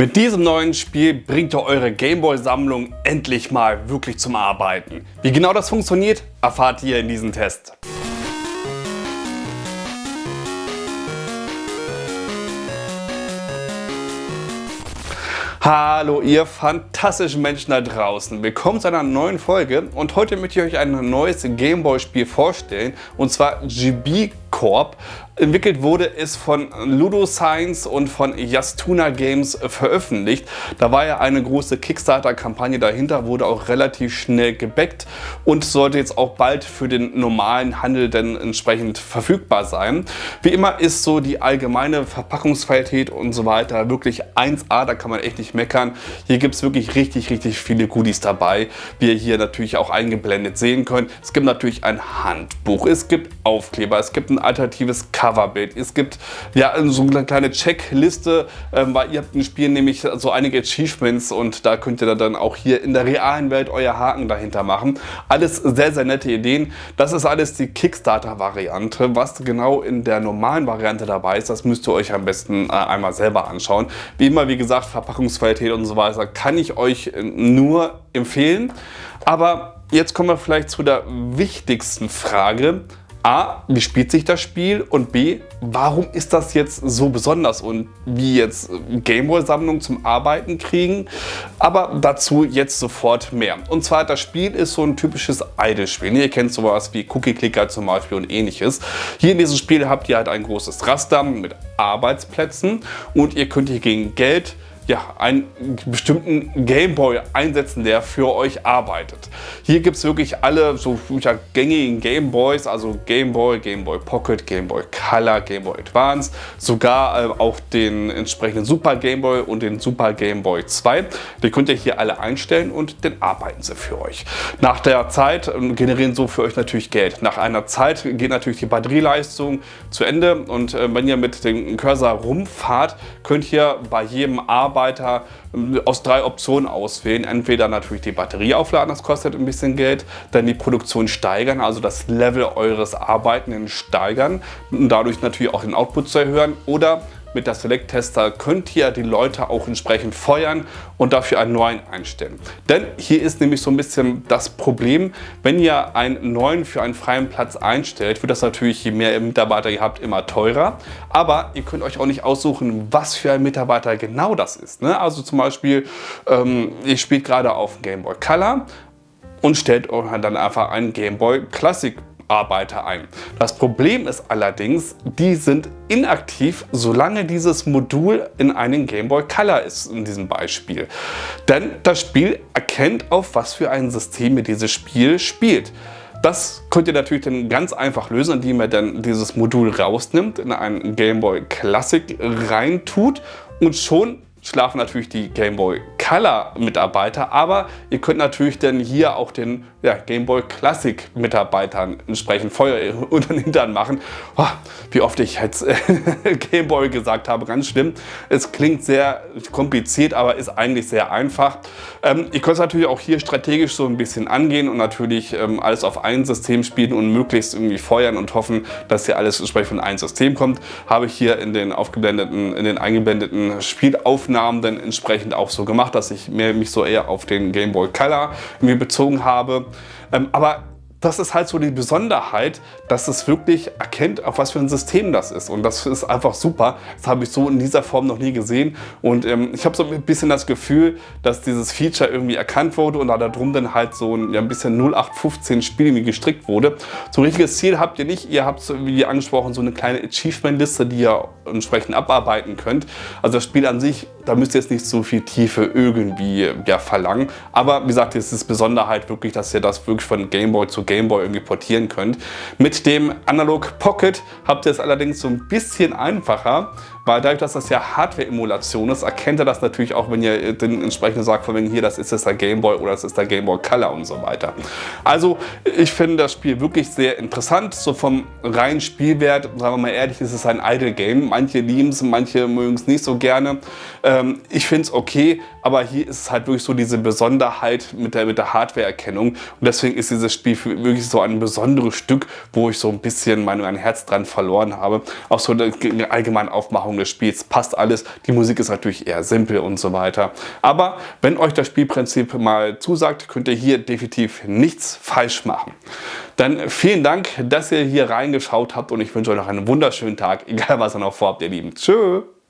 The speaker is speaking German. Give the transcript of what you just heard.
Mit diesem neuen Spiel bringt ihr eure Gameboy-Sammlung endlich mal wirklich zum Arbeiten. Wie genau das funktioniert, erfahrt ihr in diesem Test. Hallo ihr fantastischen Menschen da draußen, willkommen zu einer neuen Folge und heute möchte ich euch ein neues Gameboy Spiel vorstellen und zwar GB Corp. Entwickelt wurde es von Ludo Science und von Yastuna Games veröffentlicht. Da war ja eine große Kickstarter-Kampagne dahinter, wurde auch relativ schnell gebackt und sollte jetzt auch bald für den normalen Handel dann entsprechend verfügbar sein. Wie immer ist so die allgemeine Verpackungsqualität und so weiter wirklich 1A, da kann man echt nicht meckern. Hier gibt es wirklich richtig, richtig viele Goodies dabei, wie ihr hier natürlich auch eingeblendet sehen könnt. Es gibt natürlich ein Handbuch, es gibt Aufkleber, es gibt ein alternatives Coverbild. Es gibt ja so eine kleine Checkliste, ähm, weil ihr habt im Spiel nämlich so einige Achievements und da könnt ihr dann auch hier in der realen Welt euer Haken dahinter machen. Alles sehr, sehr nette Ideen. Das ist alles die Kickstarter-Variante. Was genau in der normalen Variante dabei ist, das müsst ihr euch am besten äh, einmal selber anschauen. Wie immer, wie gesagt, Verpackungsqualität und so weiter kann ich euch nur empfehlen. Aber jetzt kommen wir vielleicht zu der wichtigsten Frage. A, wie spielt sich das Spiel und B, warum ist das jetzt so besonders und wie jetzt Gameboy-Sammlungen zum Arbeiten kriegen, aber dazu jetzt sofort mehr. Und zwar, das Spiel ist so ein typisches Idle-Spiel. Ihr kennt sowas wie Cookie-Clicker zum Beispiel und ähnliches. Hier in diesem Spiel habt ihr halt ein großes Raster mit Arbeitsplätzen und ihr könnt hier gegen Geld ja, einen bestimmten Gameboy einsetzen, der für euch arbeitet. Hier gibt es wirklich alle so ja, gängigen Gameboys, also Gameboy, Gameboy Pocket, Gameboy Color, Gameboy Advance, sogar äh, auch den entsprechenden Super Gameboy und den Super Gameboy 2. Die könnt ihr hier alle einstellen und dann arbeiten sie für euch. Nach der Zeit äh, generieren so für euch natürlich Geld. Nach einer Zeit geht natürlich die Batterieleistung zu Ende und äh, wenn ihr mit dem Cursor rumfahrt, könnt ihr bei jedem Arbeiten Mitarbeiter ähm, aus drei Optionen auswählen. Entweder natürlich die Batterie aufladen, das kostet ein bisschen Geld, dann die Produktion steigern, also das Level eures Arbeiten steigern und dadurch natürlich auch den Output zu erhöhen oder mit der Select-Tester könnt ihr die Leute auch entsprechend feuern und dafür einen neuen einstellen. Denn hier ist nämlich so ein bisschen das Problem, wenn ihr einen neuen für einen freien Platz einstellt, wird das natürlich, je mehr Mitarbeiter ihr habt, immer teurer. Aber ihr könnt euch auch nicht aussuchen, was für ein Mitarbeiter genau das ist. Ne? Also zum Beispiel, ähm, ihr spielt gerade auf Game Boy Color und stellt euch dann einfach einen Game Boy Classic Arbeiter ein. Das Problem ist allerdings, die sind inaktiv, solange dieses Modul in einem Game Boy Color ist, in diesem Beispiel. Denn das Spiel erkennt, auf was für ein System ihr dieses Spiel spielt. Das könnt ihr natürlich dann ganz einfach lösen, indem ihr dann dieses Modul rausnimmt, in einen Game Boy Classic reintut und schon schlafen natürlich die Game Boy Color Mitarbeiter, aber ihr könnt natürlich dann hier auch den ja, Game Boy Classic Mitarbeitern entsprechend Feuer unter den Hintern machen. Oh, wie oft ich jetzt Game Boy gesagt habe, ganz schlimm. Es klingt sehr kompliziert, aber ist eigentlich sehr einfach. Ähm, ihr könnt es natürlich auch hier strategisch so ein bisschen angehen und natürlich ähm, alles auf ein System spielen und möglichst irgendwie feuern und hoffen, dass hier alles entsprechend von einem System kommt. Habe ich hier in den aufgeblendeten, in den eingeblendeten Spielaufnahmen dann entsprechend auch so gemacht, dass ich mehr, mich so eher auf den Game Boy Color bezogen habe. Ähm, aber das ist halt so die Besonderheit, dass es wirklich erkennt, auf was für ein System das ist. Und das ist einfach super. Das habe ich so in dieser Form noch nie gesehen. Und ähm, ich habe so ein bisschen das Gefühl, dass dieses Feature irgendwie erkannt wurde und da drum dann halt so ein, ja, ein bisschen 0815 Spiel irgendwie gestrickt wurde. So ein richtiges Ziel habt ihr nicht. Ihr habt, wie angesprochen, so eine kleine Achievement-Liste, die ihr entsprechend abarbeiten könnt. Also das Spiel an sich, da müsst ihr jetzt nicht so viel Tiefe irgendwie ja, verlangen. Aber wie gesagt, es ist Besonderheit wirklich, dass ihr das wirklich von Gameboy zu Gameboy irgendwie portieren könnt. Mit dem Analog Pocket habt ihr es allerdings so ein bisschen einfacher, weil dadurch, dass das ja Hardware-Emulation ist, erkennt er das natürlich auch, wenn ihr den entsprechenden sagt, von wegen hier, das ist jetzt der Gameboy oder das ist der Gameboy Color und so weiter. Also ich finde das Spiel wirklich sehr interessant. So vom reinen Spielwert, sagen wir mal ehrlich, ist es ein Idle-Game. Manche lieben es, manche mögen es nicht so gerne. Ähm, ich finde es okay, aber hier ist es halt wirklich so diese Besonderheit mit der, mit der Hardware-Erkennung. Und deswegen ist dieses Spiel wirklich so ein besonderes Stück, wo ich so ein bisschen mein, mein Herz dran verloren habe. Auch so eine allgemeine Aufmachung Aufmachung des Spiels passt alles. Die Musik ist natürlich eher simpel und so weiter. Aber wenn euch das Spielprinzip mal zusagt, könnt ihr hier definitiv nichts falsch machen. Dann vielen Dank, dass ihr hier reingeschaut habt und ich wünsche euch noch einen wunderschönen Tag, egal was ihr noch vorhabt, ihr Lieben. Tschüss!